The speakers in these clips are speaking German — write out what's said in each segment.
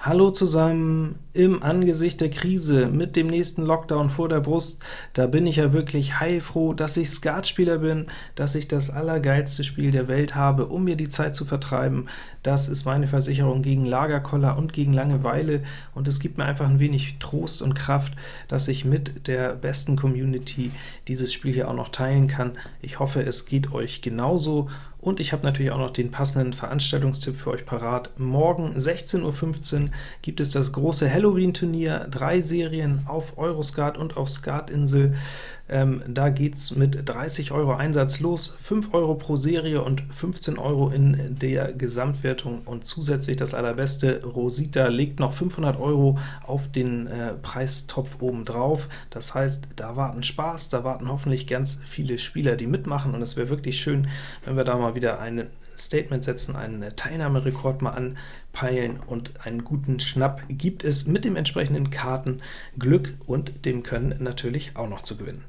Hallo zusammen! Im Angesicht der Krise mit dem nächsten Lockdown vor der Brust, da bin ich ja wirklich heilfroh, dass ich Skatspieler bin, dass ich das allergeilste Spiel der Welt habe, um mir die Zeit zu vertreiben. Das ist meine Versicherung gegen Lagerkoller und gegen Langeweile, und es gibt mir einfach ein wenig Trost und Kraft, dass ich mit der besten Community dieses Spiel hier auch noch teilen kann. Ich hoffe, es geht euch genauso, und ich habe natürlich auch noch den passenden Veranstaltungstipp für euch parat. Morgen 16.15 Uhr gibt es das große Halloween-Turnier, drei Serien auf Euroskat und auf Skatinsel. Ähm, da geht's mit 30 Euro Einsatz los, 5 Euro pro Serie und 15 Euro in der Gesamtwertung. Und zusätzlich das allerbeste, Rosita legt noch 500 Euro auf den äh, Preistopf oben drauf. Das heißt, da warten Spaß, da warten hoffentlich ganz viele Spieler, die mitmachen, und es wäre wirklich schön, wenn wir da mal wieder ein Statement setzen, einen Teilnahmerekord mal anpeilen, und einen guten Schnapp gibt es mit dem entsprechenden Kartenglück und dem Können natürlich auch noch zu gewinnen.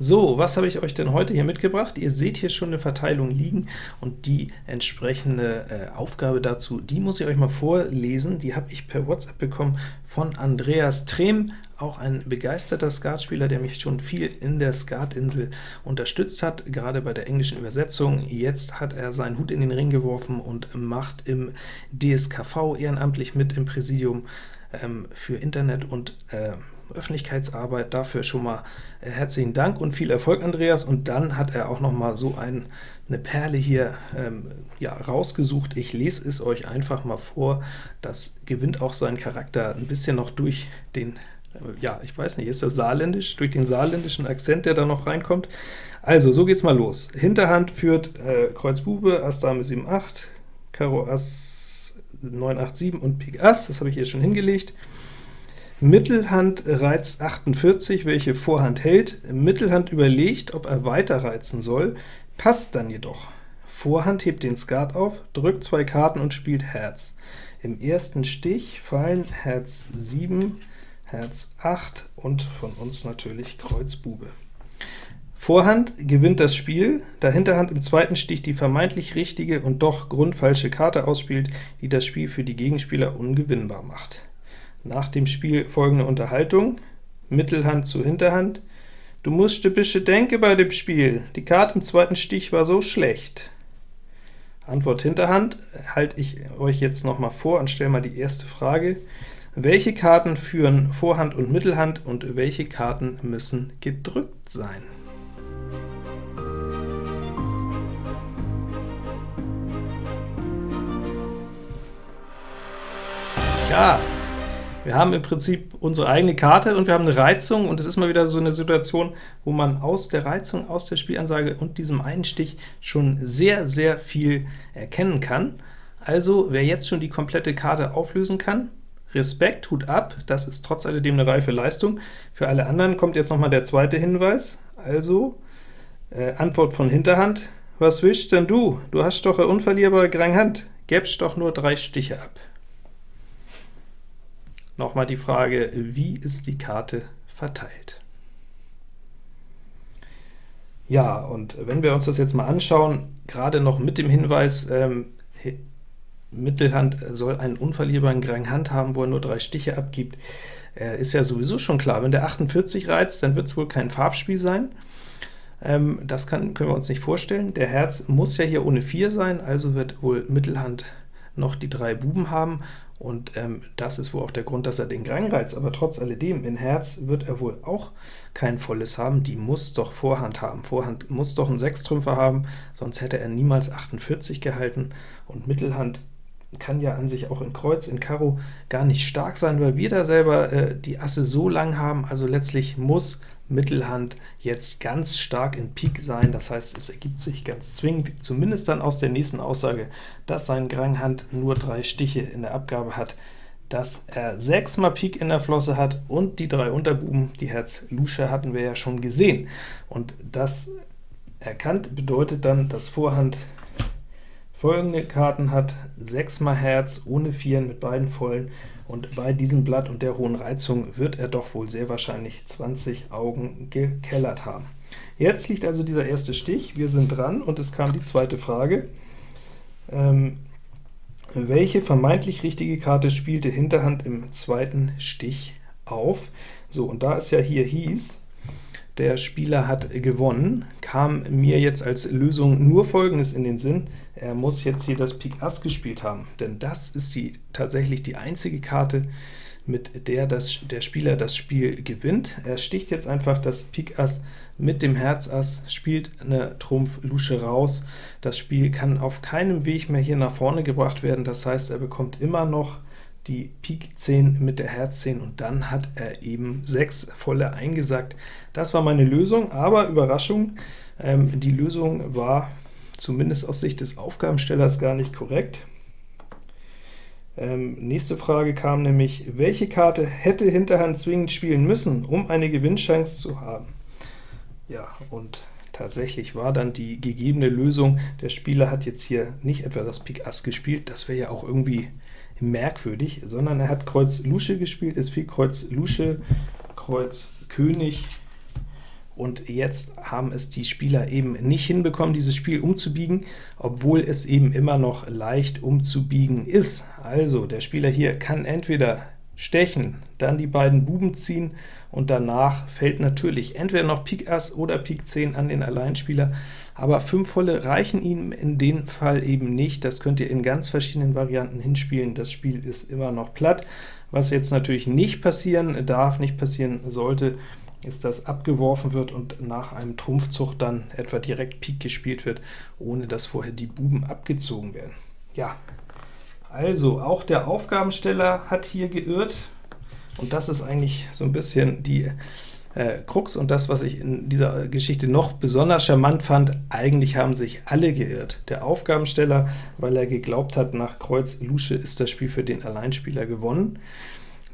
So, was habe ich euch denn heute hier mitgebracht? Ihr seht hier schon eine Verteilung liegen, und die entsprechende äh, Aufgabe dazu, die muss ich euch mal vorlesen. Die habe ich per WhatsApp bekommen von Andreas Trehm, auch ein begeisterter Skatspieler, der mich schon viel in der Skatinsel unterstützt hat, gerade bei der englischen Übersetzung. Jetzt hat er seinen Hut in den Ring geworfen und macht im DSKV ehrenamtlich mit im Präsidium ähm, für Internet und äh, Öffentlichkeitsarbeit. Dafür schon mal äh, herzlichen Dank und viel Erfolg, Andreas. Und dann hat er auch noch mal so ein, eine Perle hier ähm, ja, rausgesucht. Ich lese es euch einfach mal vor. Das gewinnt auch seinen Charakter ein bisschen noch durch den ja, ich weiß nicht, ist das saarländisch, durch den saarländischen Akzent, der da noch reinkommt. Also, so geht's mal los. Hinterhand führt äh, Kreuz Bube, Ass Dame 7, 8, Karo Ass 9, 8, 7 und Pik Ass, das habe ich hier schon hingelegt. Mittelhand reizt 48, welche Vorhand hält. Mittelhand überlegt, ob er weiter reizen soll, passt dann jedoch. Vorhand hebt den Skat auf, drückt zwei Karten und spielt Herz. Im ersten Stich fallen Herz 7, Herz 8 und von uns natürlich Kreuz Bube. Vorhand gewinnt das Spiel, da Hinterhand im zweiten Stich die vermeintlich richtige und doch grundfalsche Karte ausspielt, die das Spiel für die Gegenspieler ungewinnbar macht. Nach dem Spiel folgende Unterhaltung, Mittelhand zu Hinterhand, Du musst ein bisschen denken bei dem Spiel, die Karte im zweiten Stich war so schlecht. Antwort Hinterhand halte ich euch jetzt noch mal vor und stelle mal die erste Frage. Welche Karten führen Vorhand und Mittelhand, und welche Karten müssen gedrückt sein? Ja, wir haben im Prinzip unsere eigene Karte und wir haben eine Reizung, und es ist mal wieder so eine Situation, wo man aus der Reizung, aus der Spielansage und diesem einen Stich schon sehr, sehr viel erkennen kann. Also, wer jetzt schon die komplette Karte auflösen kann, Respekt, Hut ab, das ist trotz alledem eine reife Leistung. Für alle anderen kommt jetzt noch mal der zweite Hinweis. Also, äh, Antwort von Hinterhand. Was willst denn du? Du hast doch eine unverlierbare Hand. Gäbst doch nur drei Stiche ab. Nochmal die Frage, wie ist die Karte verteilt? Ja, und wenn wir uns das jetzt mal anschauen, gerade noch mit dem Hinweis, ähm, Mittelhand soll einen unverlierbaren Grand Hand haben, wo er nur drei Stiche abgibt, äh, ist ja sowieso schon klar. Wenn der 48 reizt, dann wird es wohl kein Farbspiel sein. Ähm, das kann, können wir uns nicht vorstellen. Der Herz muss ja hier ohne 4 sein, also wird wohl Mittelhand noch die drei Buben haben, und ähm, das ist wohl auch der Grund, dass er den Grand reizt, aber trotz alledem, in Herz wird er wohl auch kein volles haben, die muss doch Vorhand haben. Vorhand muss doch einen Sechstrümpfer haben, sonst hätte er niemals 48 gehalten, und Mittelhand kann ja an sich auch in Kreuz, in Karo gar nicht stark sein, weil wir da selber äh, die Asse so lang haben, also letztlich muss Mittelhand jetzt ganz stark in Pik sein, das heißt, es ergibt sich ganz zwingend, zumindest dann aus der nächsten Aussage, dass sein Granghand nur drei Stiche in der Abgabe hat, dass er sechsmal Pik in der Flosse hat und die drei Unterbuben, die Herz Lusche hatten wir ja schon gesehen. Und das erkannt bedeutet dann, dass Vorhand folgende Karten hat, 6 mal Herz ohne Vieren mit beiden vollen, und bei diesem Blatt und der hohen Reizung wird er doch wohl sehr wahrscheinlich 20 Augen gekellert haben. Jetzt liegt also dieser erste Stich, wir sind dran, und es kam die zweite Frage. Ähm, welche vermeintlich richtige Karte spielte Hinterhand im zweiten Stich auf? So, und da es ja hier hieß, der Spieler hat gewonnen, kam mir jetzt als Lösung nur Folgendes in den Sinn, er muss jetzt hier das Pik Ass gespielt haben, denn das ist die, tatsächlich die einzige Karte, mit der das, der Spieler das Spiel gewinnt. Er sticht jetzt einfach das Pik Ass mit dem Herz Ass, spielt eine Trumpf Lusche raus. Das Spiel kann auf keinem Weg mehr hier nach vorne gebracht werden, das heißt, er bekommt immer noch die Pik 10 mit der Herz 10 und dann hat er eben 6 volle eingesackt. Das war meine Lösung, aber Überraschung, ähm, die Lösung war zumindest aus Sicht des Aufgabenstellers gar nicht korrekt. Ähm, nächste Frage kam nämlich, welche Karte hätte Hinterhand zwingend spielen müssen, um eine Gewinnchance zu haben? Ja, und tatsächlich war dann die gegebene Lösung, der Spieler hat jetzt hier nicht etwa das Pik Ass gespielt, das wäre ja auch irgendwie merkwürdig, sondern er hat Kreuz Lusche gespielt, es fiel Kreuz Lusche, Kreuz König, und jetzt haben es die Spieler eben nicht hinbekommen, dieses Spiel umzubiegen, obwohl es eben immer noch leicht umzubiegen ist. Also, der Spieler hier kann entweder stechen, dann die beiden Buben ziehen, und danach fällt natürlich entweder noch Pik Ass oder Pik 10 an den Alleinspieler, aber 5 volle reichen ihm in dem Fall eben nicht. Das könnt ihr in ganz verschiedenen Varianten hinspielen. Das Spiel ist immer noch platt. Was jetzt natürlich nicht passieren darf, nicht passieren sollte, ist, dass abgeworfen wird und nach einem Trumpfzug dann etwa direkt Pik gespielt wird, ohne dass vorher die Buben abgezogen werden. Ja, also auch der Aufgabensteller hat hier geirrt, und das ist eigentlich so ein bisschen die äh, Krux und das, was ich in dieser Geschichte noch besonders charmant fand, eigentlich haben sich alle geirrt. Der Aufgabensteller, weil er geglaubt hat, nach Kreuz Lusche ist das Spiel für den Alleinspieler gewonnen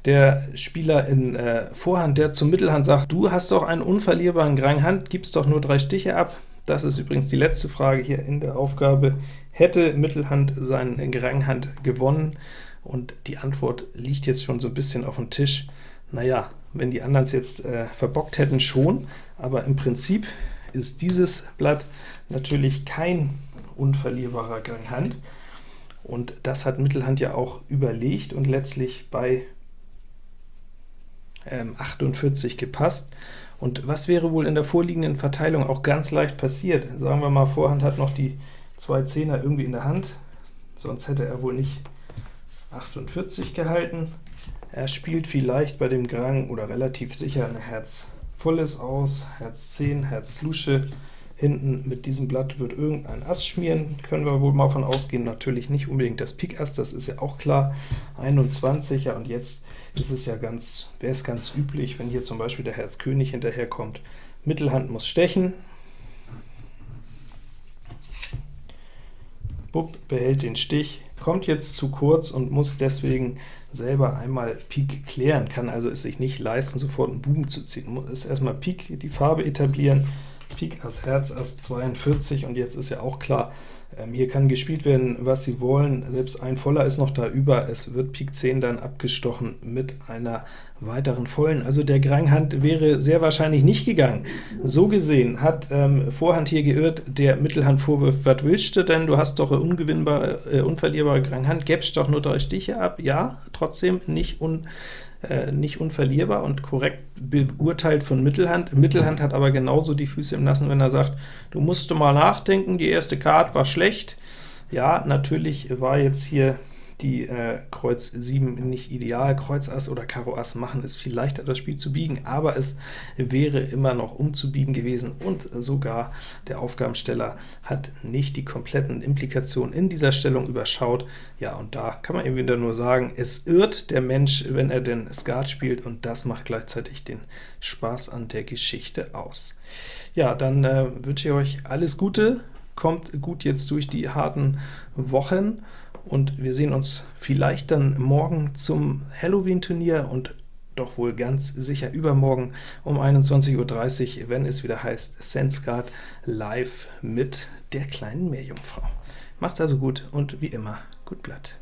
der Spieler in äh, Vorhand, der zum Mittelhand sagt, du hast doch einen unverlierbaren Grang Hand, gibst doch nur drei Stiche ab. Das ist übrigens die letzte Frage hier in der Aufgabe. Hätte Mittelhand seinen Grang Hand gewonnen? Und die Antwort liegt jetzt schon so ein bisschen auf dem Tisch. Naja, wenn die anderen es jetzt äh, verbockt hätten, schon, aber im Prinzip ist dieses Blatt natürlich kein unverlierbarer Grang Hand. Und das hat Mittelhand ja auch überlegt und letztlich bei 48 ähm, gepasst. Und was wäre wohl in der vorliegenden Verteilung auch ganz leicht passiert? Sagen wir mal, Vorhand hat noch die zwei Zehner irgendwie in der Hand, sonst hätte er wohl nicht 48 gehalten. Er spielt vielleicht bei dem Grang oder relativ sicher ein Herz volles aus, Herz 10, Herz Lusche, Hinten mit diesem Blatt wird irgendein Ass schmieren, können wir wohl mal von ausgehen, natürlich nicht unbedingt das Pik Ass, das ist ja auch klar, 21, ja, und jetzt ist es ja ganz, wäre es ganz üblich, wenn hier zum Beispiel der Herz König hinterherkommt, Mittelhand muss stechen, Bub behält den Stich, kommt jetzt zu kurz und muss deswegen selber einmal Pik klären, kann also es sich nicht leisten, sofort einen Buben zu ziehen, muss erstmal Pik die Farbe etablieren, Pik Ass Herz Ass 42 und jetzt ist ja auch klar, ähm, hier kann gespielt werden, was Sie wollen, selbst ein voller ist noch da über, es wird Pik 10 dann abgestochen mit einer weiteren vollen, also der Granghand wäre sehr wahrscheinlich nicht gegangen. So gesehen hat ähm, Vorhand hier geirrt, der Mittelhand vorwirft, was willst du denn, du hast doch eine ungewinnbare, äh, unverlierbare Granghand, gäbst doch nur drei Stiche ab, ja, trotzdem nicht. Un äh, nicht unverlierbar und korrekt beurteilt von Mittelhand. Mittelhand hat aber genauso die Füße im Nassen, wenn er sagt, du musst mal nachdenken, die erste Karte war schlecht. Ja, natürlich war jetzt hier die äh, Kreuz 7 nicht ideal. Kreuz Ass oder Karo Ass machen es viel leichter, das Spiel zu biegen, aber es wäre immer noch umzubiegen gewesen, und sogar der Aufgabensteller hat nicht die kompletten Implikationen in dieser Stellung überschaut. Ja, und da kann man eben wieder nur sagen, es irrt der Mensch, wenn er denn Skat spielt, und das macht gleichzeitig den Spaß an der Geschichte aus. Ja, dann äh, wünsche ich euch alles Gute, kommt gut jetzt durch die harten Wochen, und wir sehen uns vielleicht dann morgen zum Halloween-Turnier und doch wohl ganz sicher übermorgen um 21.30 Uhr, wenn es wieder heißt SenseGuard live mit der kleinen Meerjungfrau. Macht's also gut und wie immer, gut Blatt.